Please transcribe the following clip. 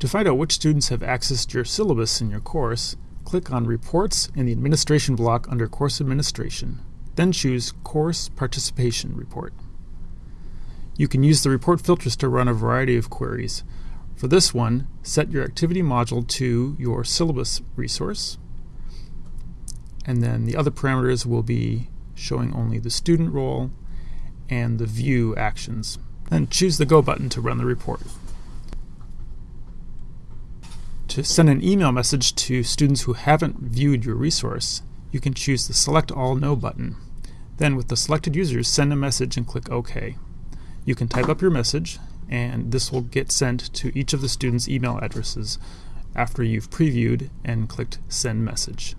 To find out which students have accessed your syllabus in your course, click on Reports in the Administration block under Course Administration. Then choose Course Participation Report. You can use the report filters to run a variety of queries. For this one, set your activity module to your syllabus resource, and then the other parameters will be showing only the student role and the view actions. Then choose the Go button to run the report. To send an email message to students who haven't viewed your resource, you can choose the Select All No button. Then with the selected users, send a message and click OK. You can type up your message, and this will get sent to each of the students' email addresses after you've previewed and clicked Send Message.